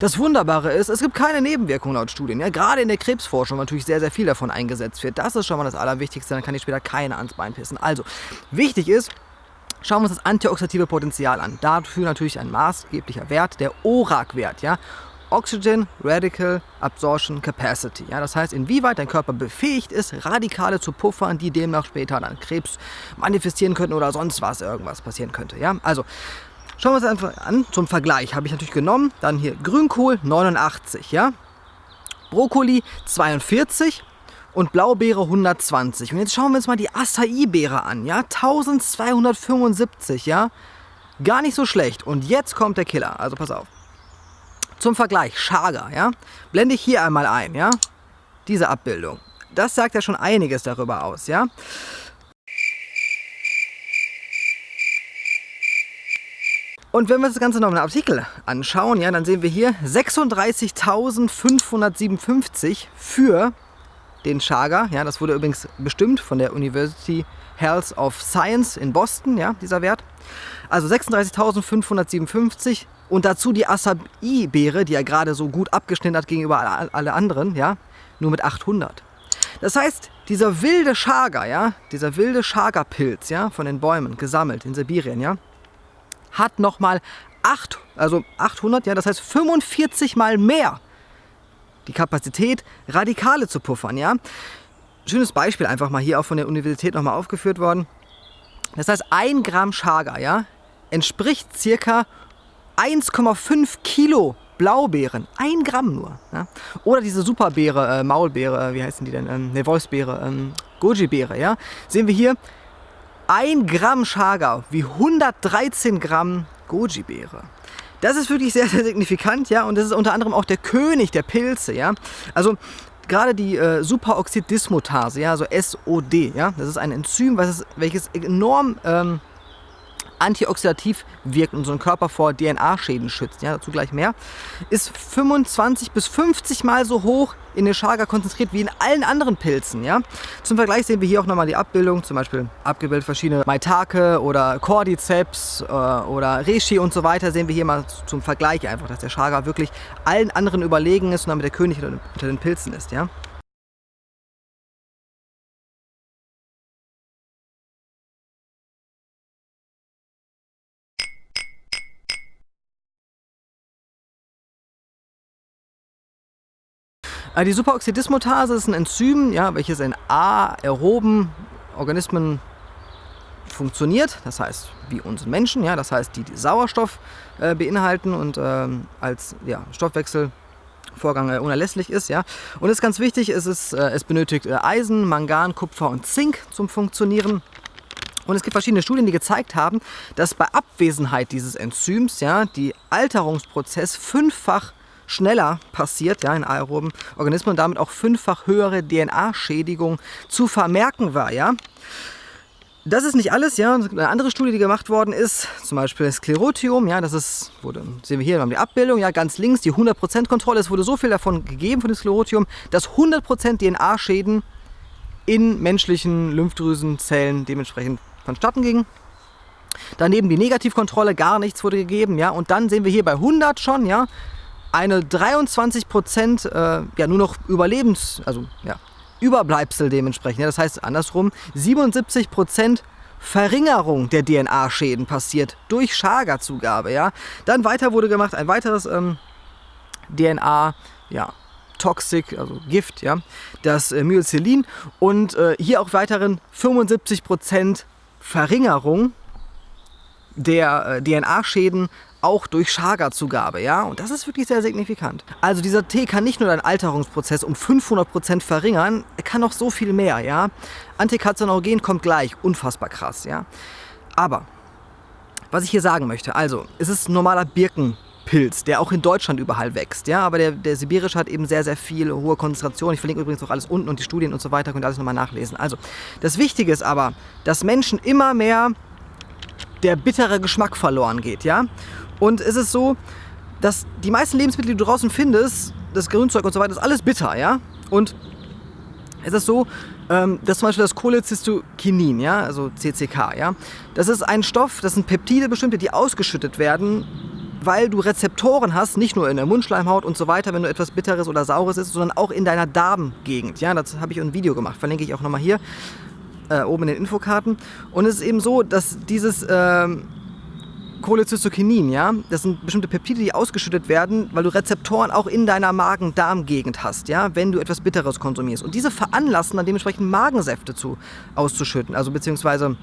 Das Wunderbare ist, es gibt keine Nebenwirkungen laut Studien. Ja? Gerade in der Krebsforschung natürlich sehr, sehr viel davon eingesetzt wird. Das ist schon mal das Allerwichtigste, dann kann ich später keiner ans Bein pissen. Also, wichtig ist, Schauen wir uns das antioxidative Potenzial an. Dafür natürlich ein maßgeblicher Wert, der ORAC-Wert. Ja? Oxygen Radical Absorption Capacity. Ja, das heißt, inwieweit dein Körper befähigt ist, Radikale zu puffern, die demnach später dann Krebs manifestieren könnten oder sonst was irgendwas passieren könnte. Ja, also Schauen wir uns einfach an. Zum Vergleich habe ich natürlich genommen. Dann hier Grünkohl 89, ja. Brokkoli 42 und Blaubeere 120. Und jetzt schauen wir uns mal die Acai-Beere an, ja. 1275, ja. Gar nicht so schlecht. Und jetzt kommt der Killer. Also pass auf. Zum Vergleich, Chaga, ja. Blende ich hier einmal ein, ja. Diese Abbildung. Das sagt ja schon einiges darüber aus, ja. Und wenn wir das Ganze noch im Artikel anschauen, ja, dann sehen wir hier 36.557 für den Chaga. Ja, das wurde übrigens bestimmt von der University Health of Science in Boston, ja, dieser Wert. Also 36.557 und dazu die Acai-Beere, die er gerade so gut abgeschnitten hat gegenüber alle anderen, ja, nur mit 800. Das heißt, dieser wilde Chaga, ja, dieser wilde Chaga-Pilz, ja, von den Bäumen gesammelt in Sibirien, ja, hat nochmal 8, also 800, ja, das heißt 45 mal mehr die Kapazität, Radikale zu puffern, ja. Schönes Beispiel einfach mal hier auch von der Universität nochmal aufgeführt worden. Das heißt, 1 Gramm Chaga, ja, entspricht circa 1,5 Kilo Blaubeeren, 1 Gramm nur. Ja? Oder diese Superbeere, äh, Maulbeere, wie heißen die denn? Ähm, ne, Wolfsbeere, ähm, Goji-Beere, ja. Sehen wir hier, 1 Gramm Chaga wie 113 Gramm Goji-Beere. Das ist wirklich sehr, sehr signifikant, ja, und das ist unter anderem auch der König der Pilze, ja. Also gerade die äh, Superoxid-Dismutase, ja, also SOD, ja, das ist ein Enzym, was ist, welches enorm ähm, antioxidativ wirkt und unseren Körper vor DNA-Schäden schützt, ja, dazu gleich mehr, ist 25 bis 50 Mal so hoch in den Chaga konzentriert wie in allen anderen Pilzen. Ja? Zum Vergleich sehen wir hier auch nochmal die Abbildung, zum Beispiel abgebildet verschiedene Maitake oder Cordyceps äh, oder Reishi und so weiter, sehen wir hier mal zum Vergleich einfach, dass der Chaga wirklich allen anderen überlegen ist und damit der König unter den Pilzen ist. Ja? Die Superoxidismutase ist ein Enzym, ja, welches in aeroben Organismen funktioniert, das heißt wie uns Menschen, ja, das heißt die, die Sauerstoff äh, beinhalten und ähm, als ja, Stoffwechselvorgang äh, unerlässlich ist. Ja. Und es ist ganz wichtig, es, ist, äh, es benötigt äh, Eisen, Mangan, Kupfer und Zink zum Funktionieren. Und es gibt verschiedene Studien, die gezeigt haben, dass bei Abwesenheit dieses Enzyms ja, die Alterungsprozess fünffach schneller passiert ja, in aeroben Organismen und damit auch fünffach höhere DNA-Schädigung zu vermerken war. Ja. Das ist nicht alles, ja. Eine andere Studie, die gemacht worden ist, zum Beispiel Sklerotium, ja, das ist, wurde, sehen wir hier, wir haben die Abbildung, ja, ganz links die 100% Kontrolle. Es wurde so viel davon gegeben von dem Sklerotium, dass 100% DNA-Schäden in menschlichen Lymphdrüsenzellen dementsprechend vonstatten gingen. Daneben die Negativkontrolle, gar nichts wurde gegeben, ja. Und dann sehen wir hier bei 100 schon, ja, eine 23 Prozent äh, ja nur noch Überlebens, also ja, Überbleibsel dementsprechend. Ja, das heißt andersrum, 77 Prozent Verringerung der DNA-Schäden passiert durch Chaga-Zugabe. Ja. Dann weiter wurde gemacht ein weiteres ähm, DNA, ja, Toxic, also Gift, ja, das äh, Myocillin und äh, hier auch weiteren 75 Prozent Verringerung der äh, DNA-Schäden auch durch Chaga-Zugabe, ja, und das ist wirklich sehr signifikant. Also dieser Tee kann nicht nur deinen Alterungsprozess um 500% verringern, er kann noch so viel mehr, ja. Antikarzinogen kommt gleich, unfassbar krass, ja. Aber, was ich hier sagen möchte, also, es ist ein normaler Birkenpilz, der auch in Deutschland überall wächst, ja, aber der, der sibirische hat eben sehr, sehr viel hohe Konzentration. Ich verlinke übrigens auch alles unten und die Studien und so weiter, könnt ihr alles nochmal nachlesen. Also, das Wichtige ist aber, dass Menschen immer mehr der bittere Geschmack verloren geht, ja. Und es ist so, dass die meisten Lebensmittel, die du draußen findest, das Grünzeug und so weiter, ist alles bitter, ja. Und es ist so, ähm, dass zum Beispiel das Cholecystokinin, ja, also CCK, ja, das ist ein Stoff, das sind Peptide bestimmte, die ausgeschüttet werden weil du Rezeptoren hast, nicht nur in der Mundschleimhaut und so weiter, wenn du etwas Bitteres oder Saures isst, sondern auch in deiner Darmgegend. Ja, das habe ich ein Video gemacht, verlinke ich auch nochmal hier, äh, oben in den Infokarten. Und es ist eben so, dass dieses... Ähm, Cholecystokinin, ja, das sind bestimmte Peptide, die ausgeschüttet werden, weil du Rezeptoren auch in deiner Magen-Darm-Gegend hast, ja, wenn du etwas Bitteres konsumierst. Und diese veranlassen dann dementsprechend Magensäfte zu, auszuschütten, also beziehungsweise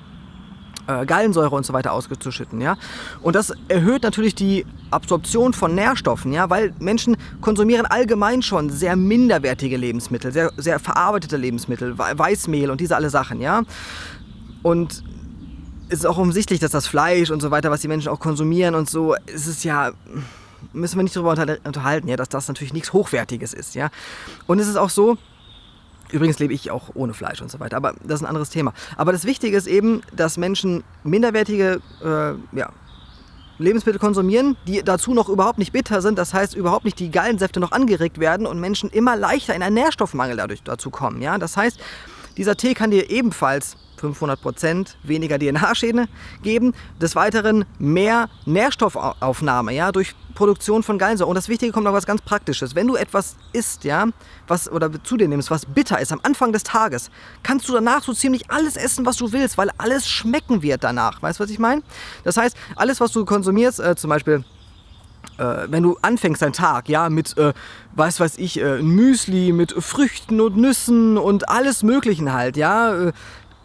äh, Gallensäure und so weiter auszuschütten, ja. Und das erhöht natürlich die Absorption von Nährstoffen, ja, weil Menschen konsumieren allgemein schon sehr minderwertige Lebensmittel, sehr, sehr verarbeitete Lebensmittel, Weißmehl und diese alle Sachen, ja. Und ist auch offensichtlich, dass das Fleisch und so weiter, was die Menschen auch konsumieren und so, ist es ja, müssen wir nicht darüber unterhalten, ja, dass das natürlich nichts Hochwertiges ist, ja. Und es ist auch so, übrigens lebe ich auch ohne Fleisch und so weiter, aber das ist ein anderes Thema. Aber das Wichtige ist eben, dass Menschen minderwertige, äh, ja, Lebensmittel konsumieren, die dazu noch überhaupt nicht bitter sind, das heißt überhaupt nicht die Gallensäfte noch angeregt werden und Menschen immer leichter in einen Nährstoffmangel dadurch dazu kommen. Ja? Das heißt, dieser Tee kann dir ebenfalls 500% weniger DNA-Schäden geben. Des Weiteren mehr Nährstoffaufnahme ja, durch Produktion von Gallensäure. Und das Wichtige kommt noch was ganz Praktisches. Wenn du etwas isst, ja, was, oder zu dir nimmst, was bitter ist am Anfang des Tages, kannst du danach so ziemlich alles essen, was du willst, weil alles schmecken wird danach. Weißt du, was ich meine? Das heißt, alles, was du konsumierst, äh, zum Beispiel äh, wenn du anfängst deinen Tag, ja, mit, äh, was weiß ich, äh, Müsli, mit Früchten und Nüssen und alles Möglichen halt, ja, äh,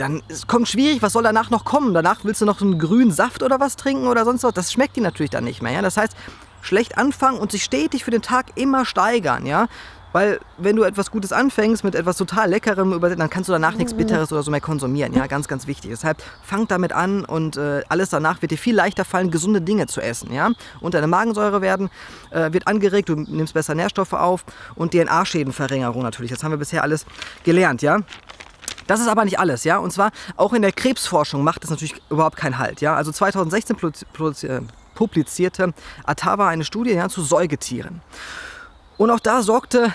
dann es kommt schwierig, was soll danach noch kommen? Danach willst du noch einen grünen Saft oder was trinken oder sonst was? Das schmeckt dir natürlich dann nicht mehr. Ja? Das heißt, schlecht anfangen und sich stetig für den Tag immer steigern. Ja? Weil wenn du etwas Gutes anfängst mit etwas total Leckerem, dann kannst du danach nichts Bitteres oder so mehr konsumieren. Ja, ganz, ganz wichtig. Deshalb fang damit an und äh, alles danach wird dir viel leichter fallen, gesunde Dinge zu essen. Ja? Und deine Magensäure werden, äh, wird angeregt, du nimmst besser Nährstoffe auf und DNA-Schädenverringerung natürlich. Das haben wir bisher alles gelernt. Ja? Das ist aber nicht alles, ja. Und zwar auch in der Krebsforschung macht es natürlich überhaupt keinen Halt, ja. Also 2016 äh, publizierte Atawa eine Studie ja, zu Säugetieren. Und auch da sorgte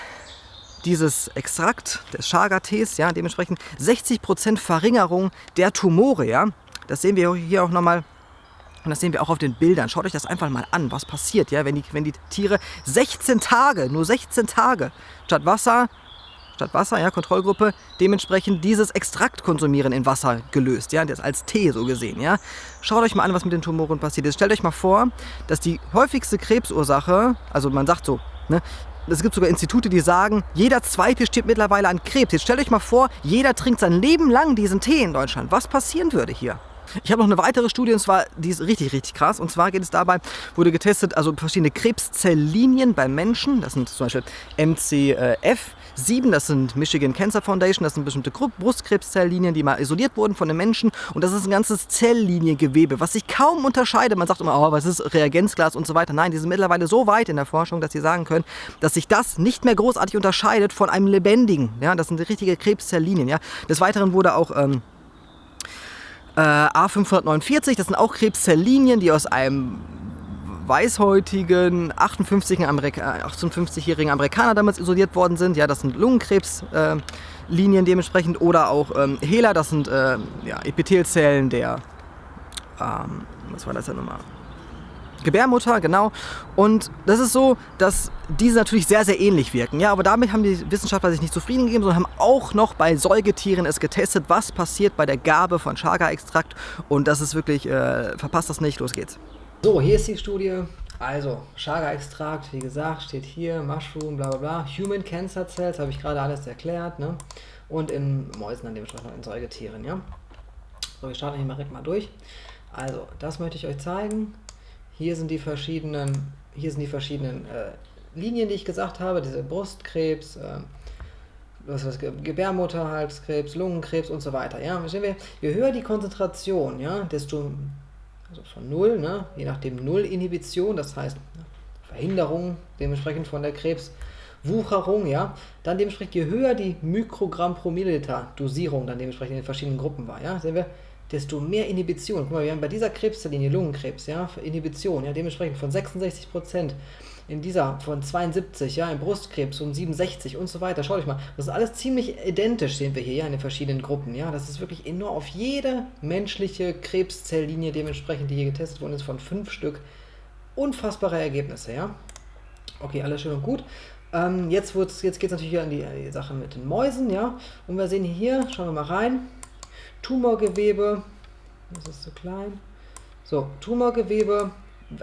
dieses Extrakt des Chaga-Tees, ja, dementsprechend 60% Verringerung der Tumore, ja. Das sehen wir hier auch nochmal und das sehen wir auch auf den Bildern. Schaut euch das einfach mal an, was passiert, ja, wenn die, wenn die Tiere 16 Tage, nur 16 Tage, statt Wasser statt Wasser, ja, Kontrollgruppe, dementsprechend dieses Extrakt konsumieren in Wasser gelöst, ja, das als Tee so gesehen, ja. Schaut euch mal an, was mit den Tumoren passiert ist. Stellt euch mal vor, dass die häufigste Krebsursache, also man sagt so, ne, es gibt sogar Institute, die sagen, jeder Zweite stirbt mittlerweile an Krebs. Jetzt stellt euch mal vor, jeder trinkt sein Leben lang diesen Tee in Deutschland. Was passieren würde hier? Ich habe noch eine weitere Studie und zwar, die ist richtig, richtig krass. Und zwar geht es dabei, wurde getestet, also verschiedene Krebszelllinien beim Menschen. Das sind zum Beispiel MCF, 7, das sind Michigan Cancer Foundation, das sind bestimmte Brustkrebszelllinien, die mal isoliert wurden von den Menschen. Und das ist ein ganzes Zellliniengewebe, was sich kaum unterscheidet. Man sagt immer, oh, was ist Reagenzglas und so weiter. Nein, die sind mittlerweile so weit in der Forschung, dass sie sagen können, dass sich das nicht mehr großartig unterscheidet von einem lebendigen. Ja, das sind richtige Krebszelllinien. Ja. Des Weiteren wurde auch ähm, äh, A549, das sind auch Krebszelllinien, die aus einem weißhäutigen 58-jährigen Amerika 58 Amerikaner damals isoliert worden sind. Ja, das sind Lungenkrebslinien äh, dementsprechend oder auch ähm, HeLa, das sind äh, ja, Epithelzellen der, ähm, was war das denn nochmal? Gebärmutter, genau. Und das ist so, dass diese natürlich sehr, sehr ähnlich wirken. Ja, aber damit haben die Wissenschaftler sich nicht zufrieden gegeben, sondern haben auch noch bei Säugetieren es getestet, was passiert bei der Gabe von Chaga-Extrakt. Und das ist wirklich, äh, verpasst das nicht, los geht's. So, hier ist die Studie. Also, Chaga-Extrakt, wie gesagt, steht hier, Mushroom, bla bla bla. Human Cancer Cells, habe ich gerade alles erklärt. Ne? Und in Mäusen, dann dementsprechend in Säugetieren. Ja? So, wir starten hier mal direkt mal durch. Also, das möchte ich euch zeigen. Hier sind die verschiedenen, hier sind die verschiedenen äh, Linien, die ich gesagt habe. Diese Brustkrebs, äh, was ist das, Gebärmutterhalskrebs, Lungenkrebs und so weiter. Ja? Wir, je höher die Konzentration, ja, desto also von 0, ne? je nachdem 0 Inhibition, das heißt Verhinderung dementsprechend von der Krebswucherung, ja, dann dementsprechend je höher die Mikrogramm pro Milliliter Dosierung dann dementsprechend in den verschiedenen Gruppen war, ja, sehen wir, desto mehr Inhibition. Guck mal, wir haben bei dieser Krebslinie Lungenkrebs, ja, Inhibition, ja, dementsprechend von 66 Prozent in dieser von 72, ja, im Brustkrebs um 67 und so weiter. Schaut euch mal, das ist alles ziemlich identisch, sehen wir hier, ja, in den verschiedenen Gruppen, ja. Das ist wirklich enorm auf jede menschliche Krebszellinie dementsprechend, die hier getestet worden ist, von fünf Stück, unfassbare Ergebnisse, ja. Okay, alles schön und gut. Ähm, jetzt jetzt geht es natürlich an die, an die Sache mit den Mäusen, ja. Und wir sehen hier, schauen wir mal rein, Tumorgewebe, das ist so klein. So, Tumorgewebe,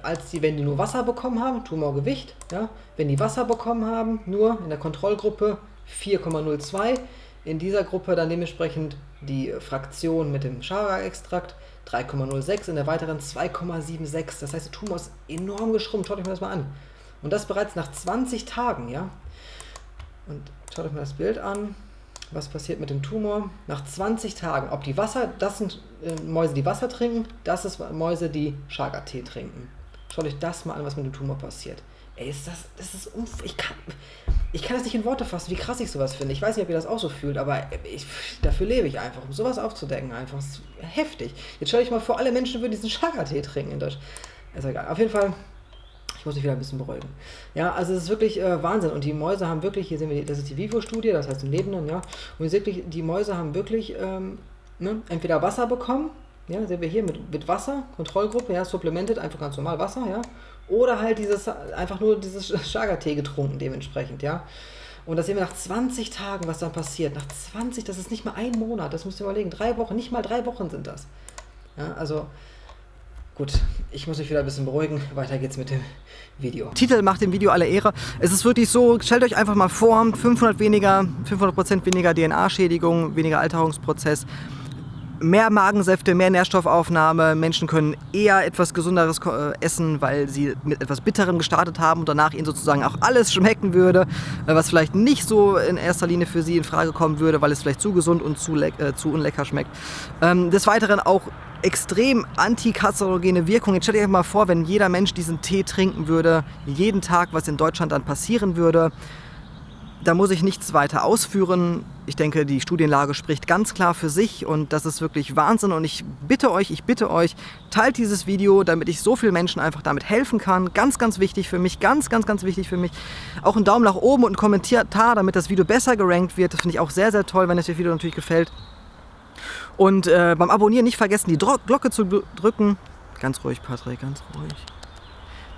als die, wenn die nur Wasser bekommen haben, Tumorgewicht, ja, wenn die Wasser bekommen haben, nur in der Kontrollgruppe 4,02, in dieser Gruppe dann dementsprechend die Fraktion mit dem Chaga-Extrakt 3,06, in der weiteren 2,76. Das heißt, der Tumor ist enorm geschrumpft. Schaut euch mal das mal an. Und das bereits nach 20 Tagen, ja. Und schaut euch mal das Bild an was passiert mit dem Tumor nach 20 Tagen. Ob die Wasser, das sind äh, Mäuse, die Wasser trinken, das ist Mäuse, die Chaga-Tee trinken. Schaut euch das mal an, was mit dem Tumor passiert. Ey, ist das, das ist unf ich kann, ich kann das nicht in Worte fassen, wie krass ich sowas finde. Ich weiß nicht, ob ihr das auch so fühlt, aber ich, dafür lebe ich einfach, um sowas aufzudecken einfach. Das ist heftig. Jetzt stell dich mal vor, alle Menschen würden diesen Chaga-Tee trinken in Deutschland. Ist egal. Auf jeden Fall ich muss mich wieder ein bisschen beruhigen. Ja, also es ist wirklich äh, Wahnsinn. Und die Mäuse haben wirklich, hier sehen wir, das ist die Vivo-Studie, das heißt im Lebenden, ja. Und wirklich, die Mäuse haben wirklich ähm, ne, entweder Wasser bekommen, ja, sehen wir hier mit, mit Wasser, Kontrollgruppe, ja, supplemented, einfach ganz normal Wasser, ja. Oder halt dieses, einfach nur dieses Chaga-Tee getrunken dementsprechend, ja. Und das sehen wir nach 20 Tagen, was dann passiert. Nach 20, das ist nicht mal ein Monat, das müsst ihr überlegen. Drei Wochen, nicht mal drei Wochen sind das. Ja, also Gut, ich muss mich wieder ein bisschen beruhigen. Weiter geht's mit dem Video. Titel macht dem Video alle Ehre. Es ist wirklich so, stellt euch einfach mal vor, 500 weniger, 500% weniger DNA-Schädigung, weniger Alterungsprozess, mehr Magensäfte, mehr Nährstoffaufnahme. Menschen können eher etwas Gesunderes äh, essen, weil sie mit etwas Bitterem gestartet haben und danach ihnen sozusagen auch alles schmecken würde, äh, was vielleicht nicht so in erster Linie für sie in Frage kommen würde, weil es vielleicht zu gesund und zu, äh, zu unlecker schmeckt. Ähm, des Weiteren auch extrem antikarzinogene Wirkung. Jetzt stellt euch mal vor, wenn jeder Mensch diesen Tee trinken würde, jeden Tag, was in Deutschland dann passieren würde. Da muss ich nichts weiter ausführen. Ich denke, die Studienlage spricht ganz klar für sich und das ist wirklich Wahnsinn. Und ich bitte euch, ich bitte euch, teilt dieses Video, damit ich so vielen Menschen einfach damit helfen kann. Ganz, ganz wichtig für mich, ganz, ganz, ganz wichtig für mich. Auch einen Daumen nach oben und einen Kommentar, damit das Video besser gerankt wird. Das finde ich auch sehr, sehr toll, wenn es das Video natürlich gefällt. Und äh, beim Abonnieren nicht vergessen, die Dro Glocke zu drücken. Ganz ruhig, Patrick, ganz ruhig.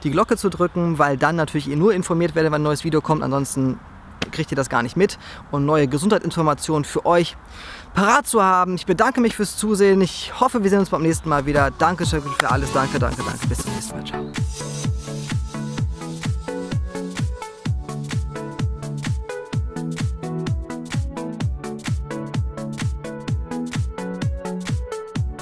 Die Glocke zu drücken, weil dann natürlich ihr nur informiert werdet, wenn ein neues Video kommt. Ansonsten kriegt ihr das gar nicht mit. Und neue Gesundheitsinformationen für euch parat zu haben. Ich bedanke mich fürs Zusehen. Ich hoffe, wir sehen uns beim nächsten Mal wieder. Dankeschön für alles. Danke, danke, danke. Bis zum nächsten Mal. Ciao.